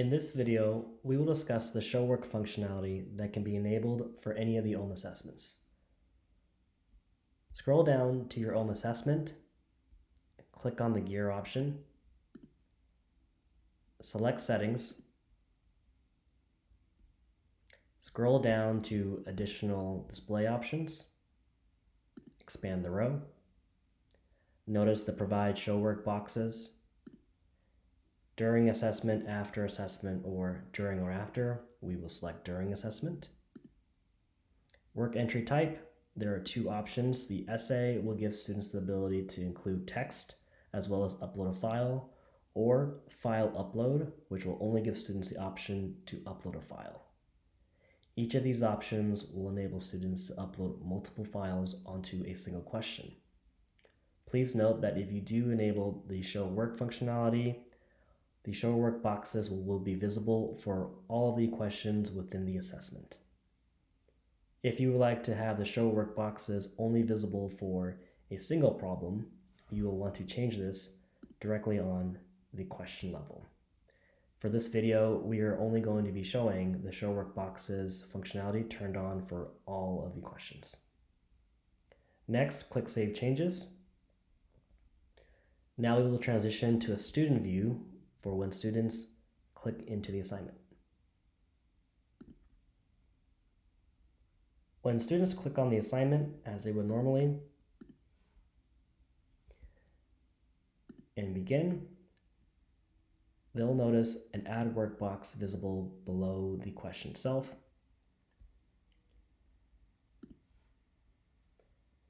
In this video, we will discuss the show work functionality that can be enabled for any of the OHM assessments. Scroll down to your OHM assessment, click on the gear option, select settings, scroll down to additional display options, expand the row, notice the provide show work boxes, during assessment, after assessment, or during or after, we will select during assessment. Work entry type, there are two options. The essay will give students the ability to include text as well as upload a file, or file upload, which will only give students the option to upload a file. Each of these options will enable students to upload multiple files onto a single question. Please note that if you do enable the show work functionality, the show work boxes will be visible for all the questions within the assessment. If you would like to have the show work boxes only visible for a single problem, you will want to change this directly on the question level. For this video, we are only going to be showing the show work boxes functionality turned on for all of the questions. Next, click Save Changes. Now we will transition to a student view for when students click into the assignment. When students click on the assignment, as they would normally, and begin, they'll notice an add work box visible below the question itself.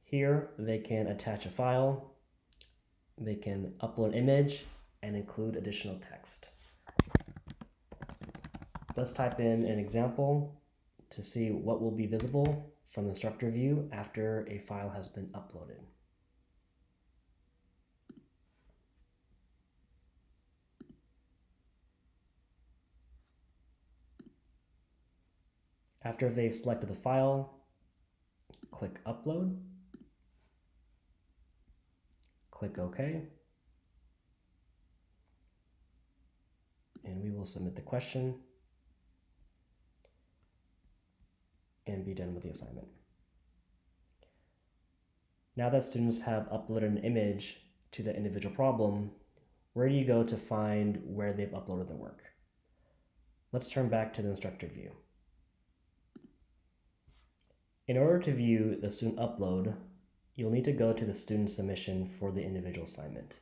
Here, they can attach a file, they can upload an image, and include additional text. Let's type in an example to see what will be visible from the instructor view after a file has been uploaded. After they've selected the file, click Upload, click OK. Will submit the question and be done with the assignment. Now that students have uploaded an image to the individual problem, where do you go to find where they've uploaded their work? Let's turn back to the instructor view. In order to view the student upload, you'll need to go to the student submission for the individual assignment.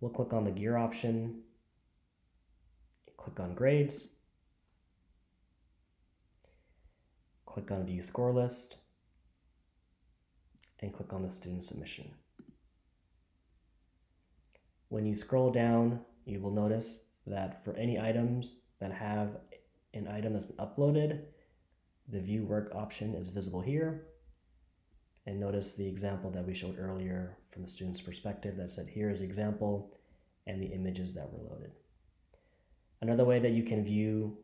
We'll click on the gear option click on grades, click on view score list, and click on the student submission. When you scroll down, you will notice that for any items that have an item that's been uploaded, the view work option is visible here. And notice the example that we showed earlier from the student's perspective that said here is the example and the images that were loaded. Another way that you can view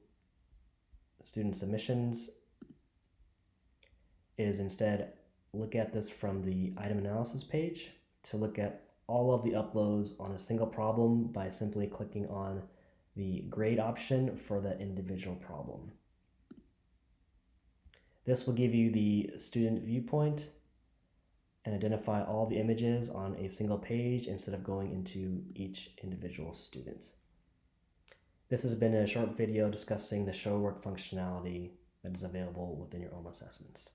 student submissions is instead look at this from the item analysis page to look at all of the uploads on a single problem by simply clicking on the grade option for that individual problem. This will give you the student viewpoint and identify all the images on a single page instead of going into each individual student. This has been a short video discussing the show work functionality that is available within your OHM assessments.